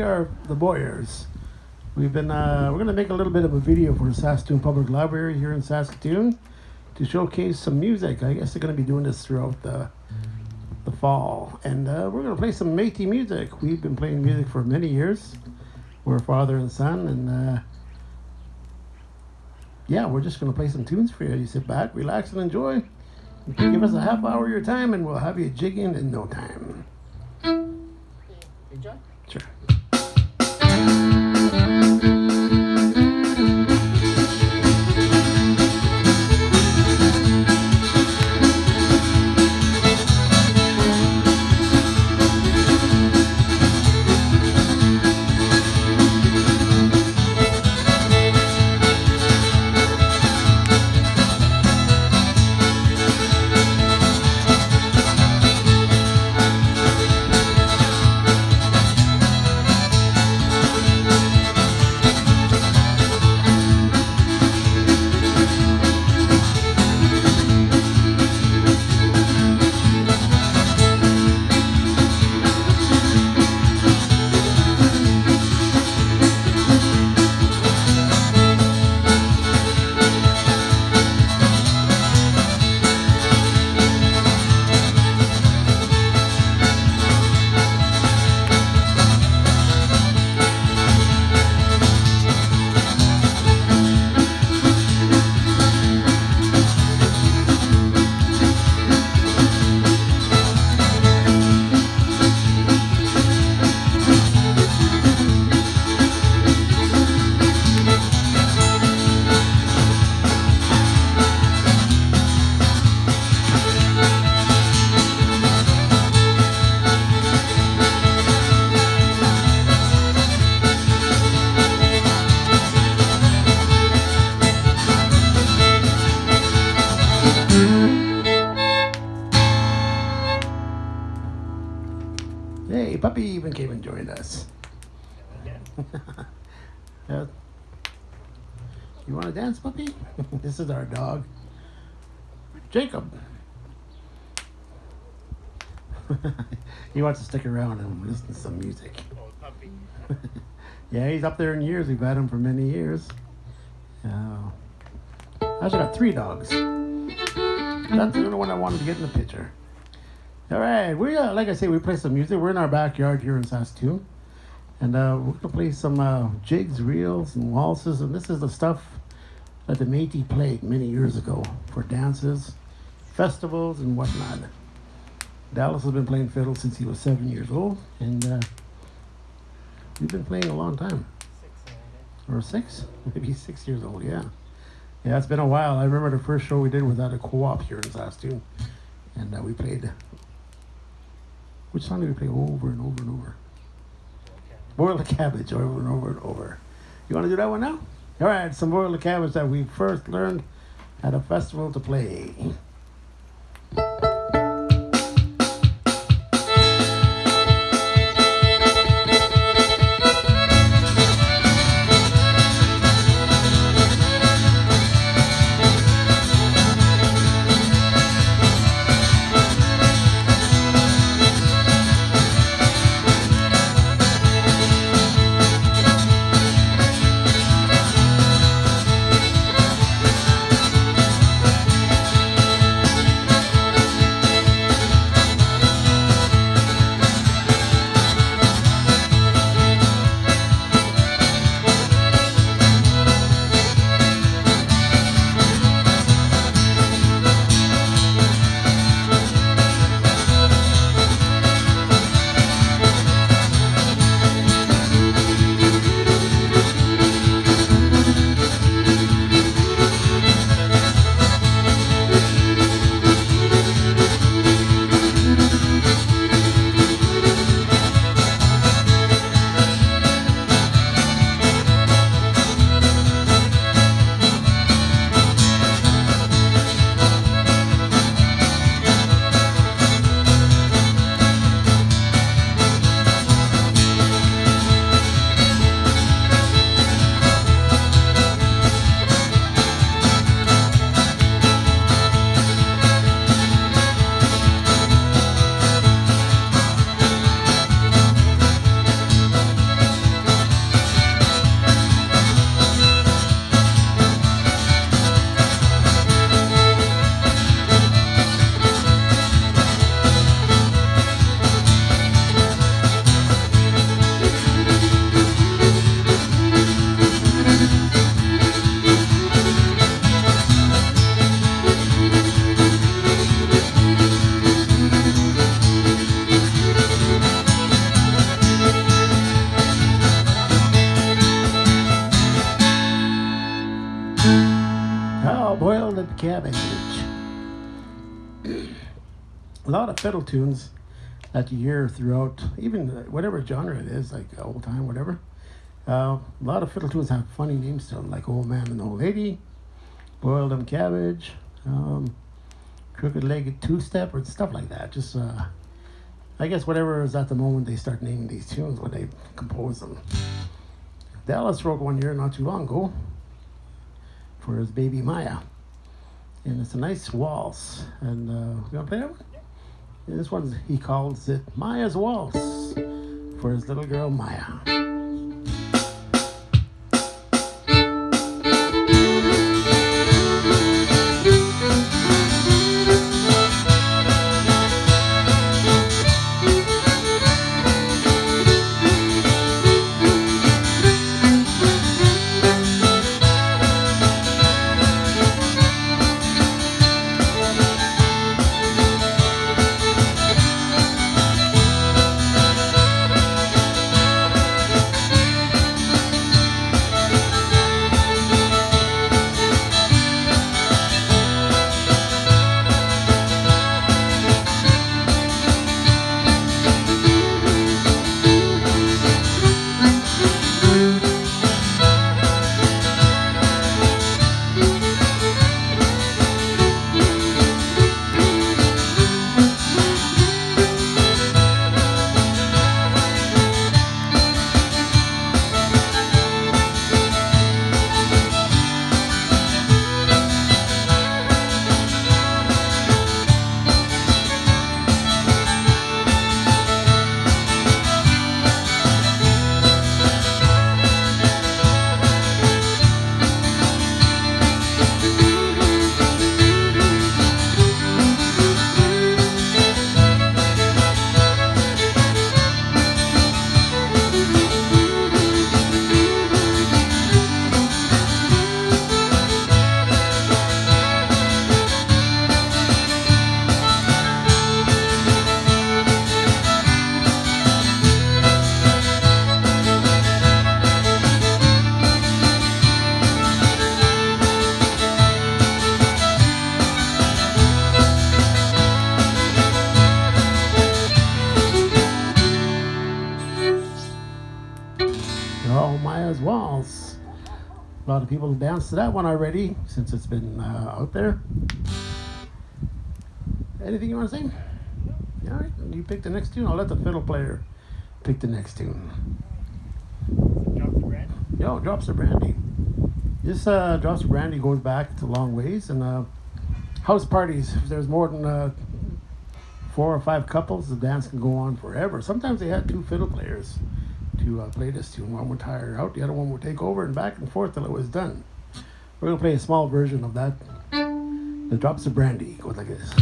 we are the Boyers. We've been uh, we're gonna make a little bit of a video for the Saskatoon Public Library here in Saskatoon to showcase some music. I guess they're gonna be doing this throughout the the fall, and uh, we're gonna play some Métis music. We've been playing music for many years. We're father and son, and uh, yeah, we're just gonna play some tunes for you. You sit back, relax, and enjoy. Give us a half hour of your time, and we'll have you jigging in no time. Jacob. he wants to stick around and listen to some music. Yeah, he's up there in years. We've had him for many years. Uh, I actually got three dogs. That's the only one I wanted to get in the picture. All right, we uh, like I say, we play some music. We're in our backyard here in Saskatoon, and uh, we're gonna play some uh, jigs, reels, and waltzes. And this is the stuff that the Métis played many years ago for dances, festivals, and whatnot. Dallas has been playing fiddle since he was seven years old, and uh, we've been playing a long time. Six, Or six? Maybe six years old, yeah. Yeah, it's been a while. I remember the first show we did at a co-op here in Saskatoon. And uh, we played... Which song did we play over and over and over? Boil the Cabbage over and over and over. You want to do that one now? All right, some Boil the Cabbage that we first learned at a festival to play. Fiddle tunes that you hear throughout, even whatever genre it is, like old time, whatever. Uh, a lot of fiddle tunes have funny names to them, like Old Man and Old Lady, Boiled Them Cabbage, um, Crooked Legged Two Step, or stuff like that. Just, uh, I guess, whatever is at the moment they start naming these tunes when they compose them. Dallas wrote one year not too long ago for his baby Maya. And it's a nice waltz. And uh, you want to play that one? This one, he calls it Maya's Waltz for his little girl Maya. A lot of people danced to that one already since it's been uh, out there. Anything you want to say? All right, you pick the next tune. I'll let the fiddle player pick the next tune. Drop the bread. Yo, Drops of Brandy. This uh, Drops of Brandy goes back to long ways. And uh, house parties, if there's more than uh, four or five couples, the dance can go on forever. Sometimes they had two fiddle players to uh, play this tune. One would tire out, the other one would take over, and back and forth till it was done. We're going to play a small version of that. The Drops of Brandy goes like this.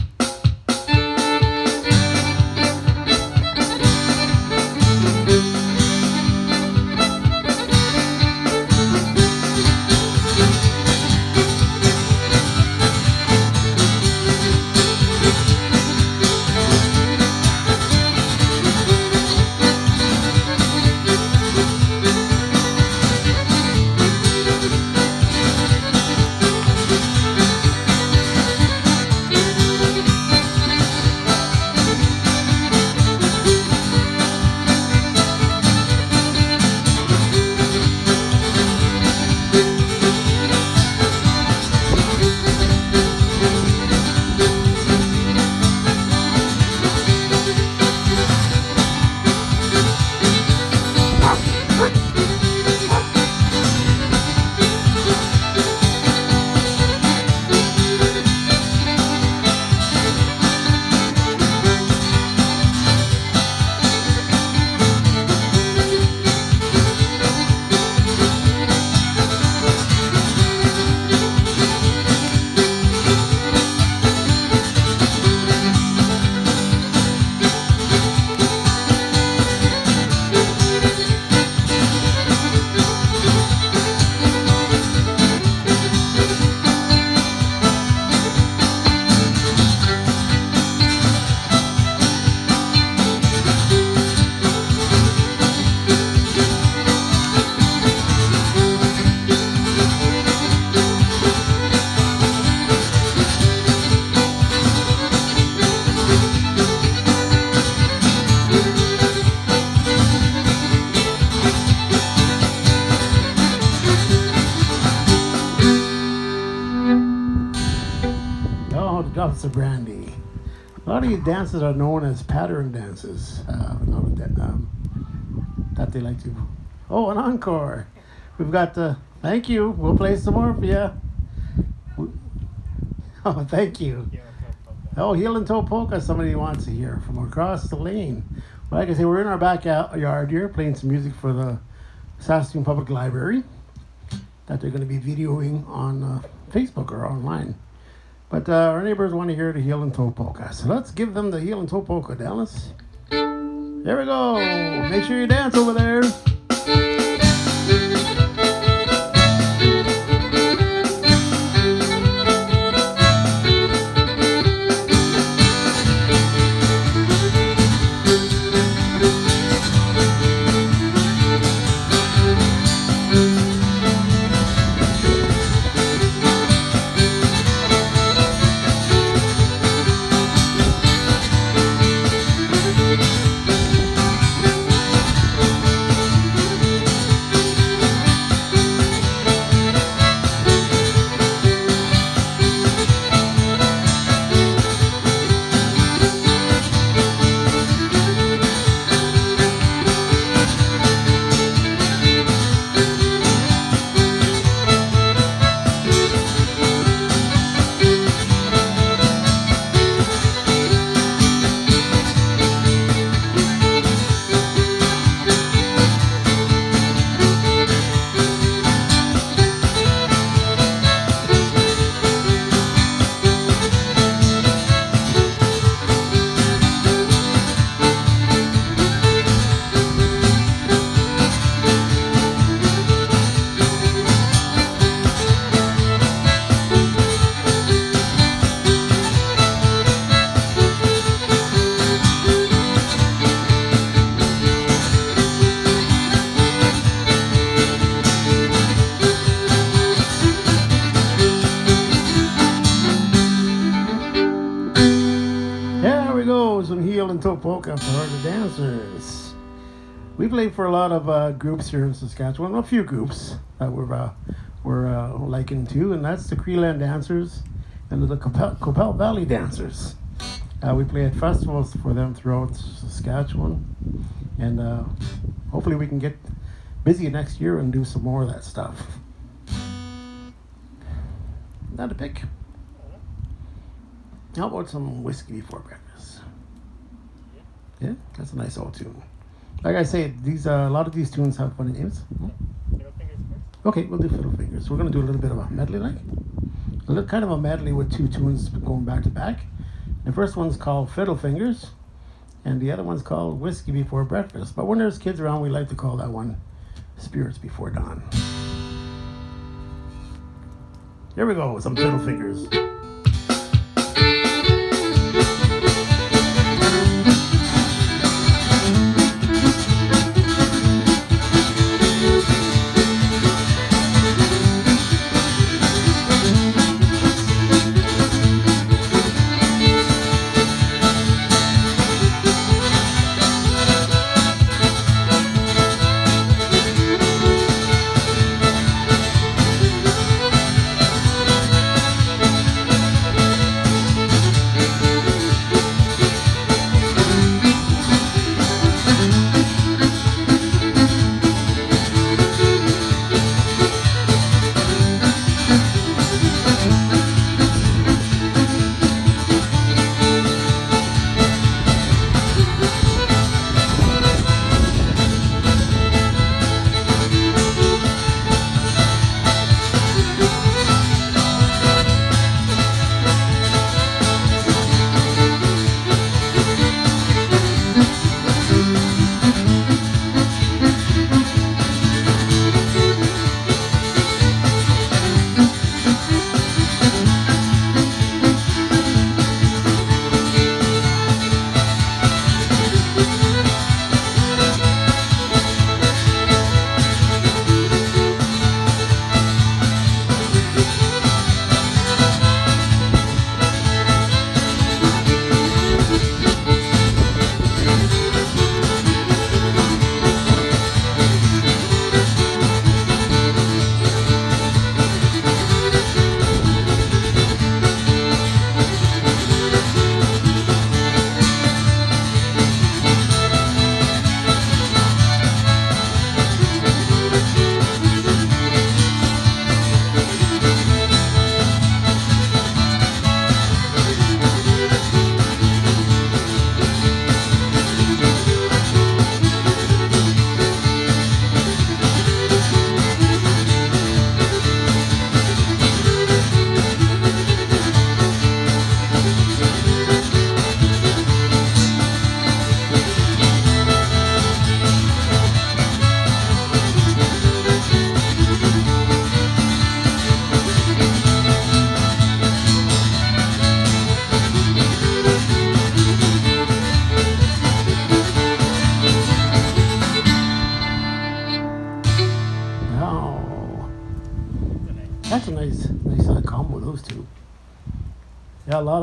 Lots of brandy. A lot of these dances are known as pattern dances. Uh, that, um, that they like to. Oh, an encore. We've got the. Thank you. We'll play some more for you. Oh, thank you. Oh, heel and toe polka. Somebody wants to hear from across the lane. Well, like I say, we're in our backyard here playing some music for the Saskatoon Public Library that they're going to be videoing on uh, Facebook or online. But uh, our neighbors want to hear the heel and toe polka. So let's give them the heel and toe polka, Dallas. There we go. Make sure you dance over there. For the dancers. We play for a lot of uh, groups here in Saskatchewan, a few groups that we're uh, we're uh, liking to, and that's the Creeland Dancers and the Qu'Appelle, Qu'Appelle Valley Dancers. Uh, we play at festivals for them throughout Saskatchewan, and uh, hopefully we can get busy next year and do some more of that stuff. Not a pick. How about some whiskey before breakfast? Yeah, that's a nice old tune. Like I say, these uh, a lot of these tunes have funny names. Hmm? Fiddle fingers first. Okay, we'll do Fiddle Fingers. We're gonna do a little bit of a medley, like a little kind of a medley with two tunes going back to back. The first one's called Fiddle Fingers, and the other one's called Whiskey Before Breakfast. But when there's kids around, we like to call that one Spirits Before Dawn. Here we go, some Fiddle Fingers.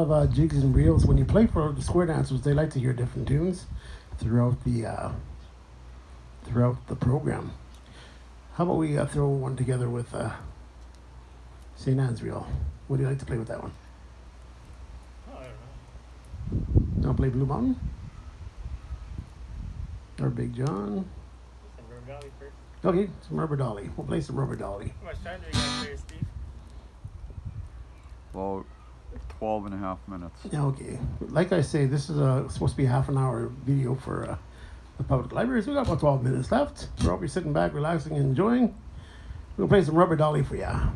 Of uh, jigs and reels. When you play for the square dancers, they like to hear different tunes throughout the uh, throughout the program. How about we uh, throw one together with uh, St. Anne's reel? Would you like to play with that one? Oh, I don't know. Want play Blue Mountain or Big John? Some River Valley first. Okay, some Rubber Dolly. We'll play some Rubber Dolly. How much time do we got there, Steve? About 12 and a half minutes. Okay. Like I say, this is a, supposed to be a half an hour video for uh, the public library. So we got about 12 minutes left. We're all be sitting back, relaxing, and enjoying. We'll play some Rubber Dolly for ya.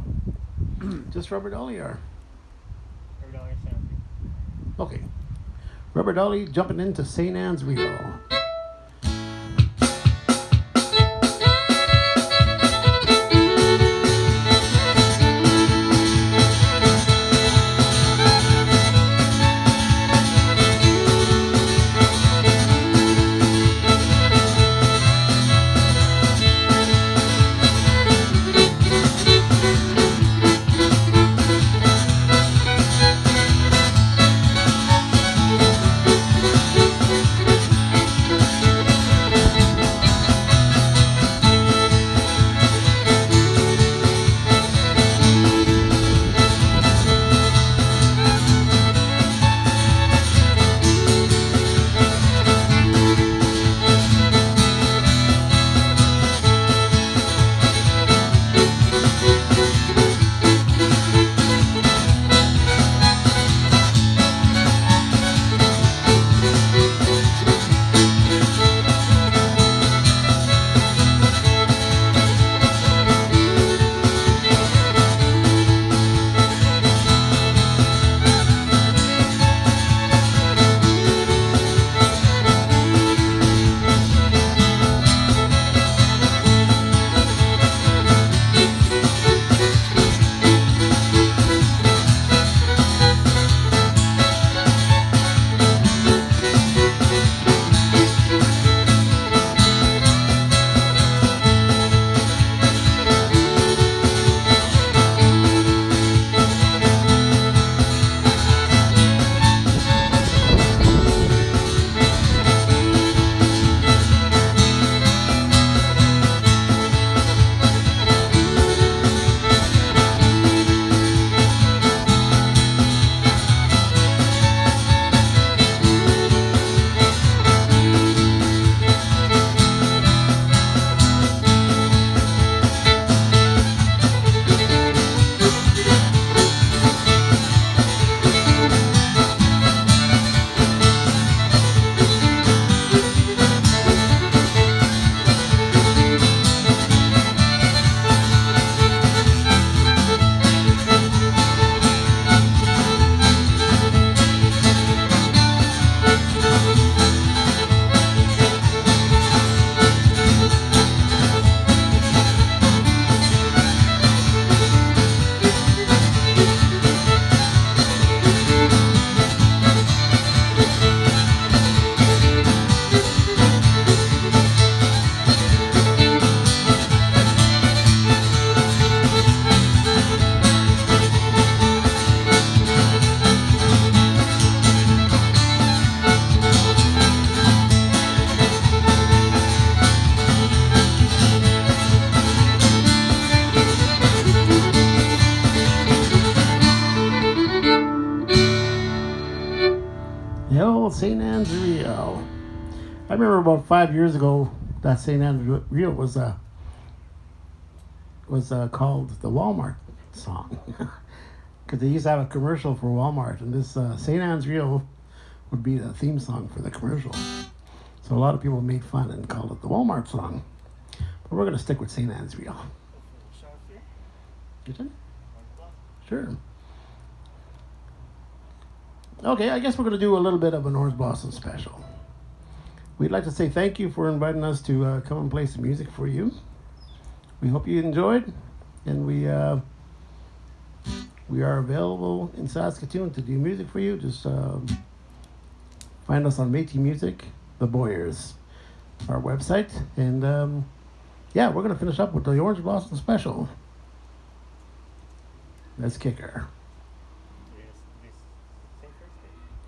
Just Rubber Dolly or? River Valley sounds good. Okay. Rubber Dolly jumping into St. Anne's Reel. Remember about five years ago that St. Reel was uh, was uh, called the Walmart song because they used to have a commercial for Walmart, and this uh, St. Anne's Reel would be the theme song for the commercial. So a lot of people made fun and called it the Walmart song. But we're gonna stick with St. Block. Sure. Okay, I guess we're going to do a little bit of an Orange Blossom special. We'd like to say thank you for inviting us to uh, come and play some music for you. We hope you enjoyed, and we uh, we are available in Saskatoon to do music for you. Just um, find us on Métis Music, The Boyers, our website, and um, yeah, we're gonna finish up with the Orange Blossom Special. Let's kick her.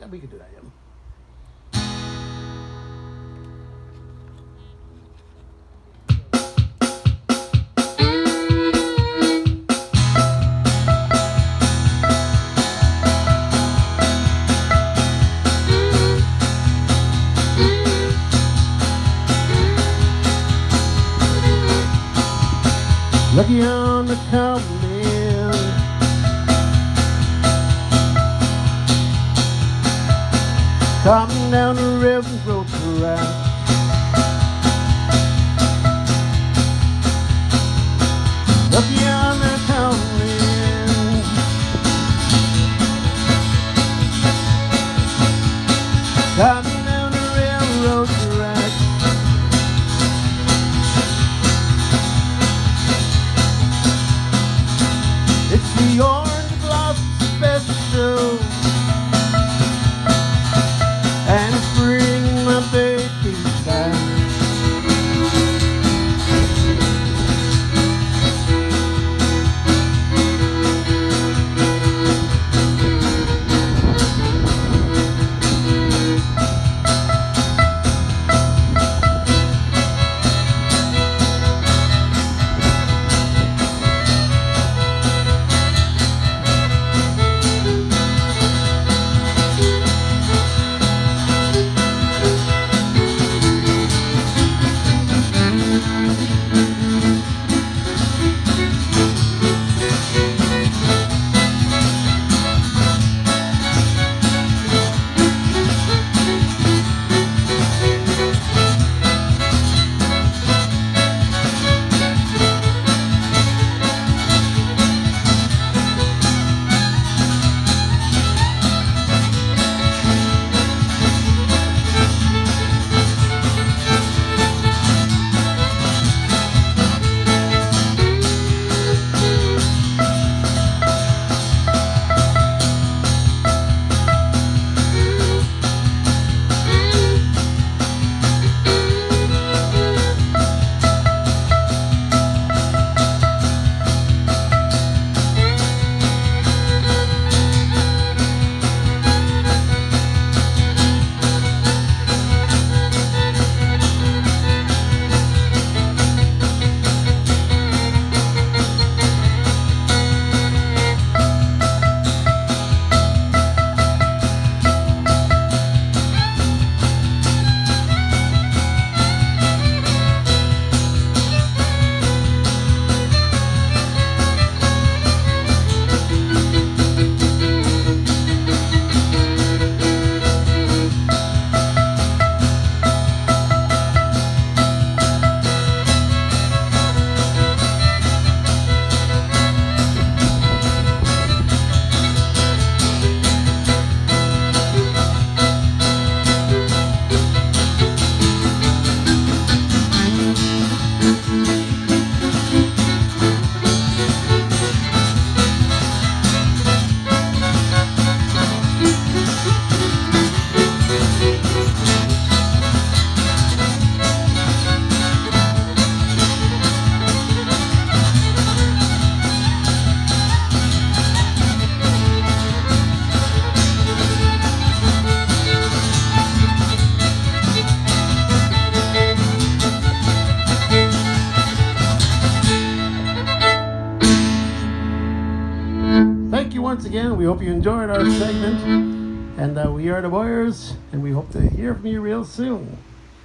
Yeah, we can do that. Yeah. Florida Warriors, and we hope to hear from you real soon.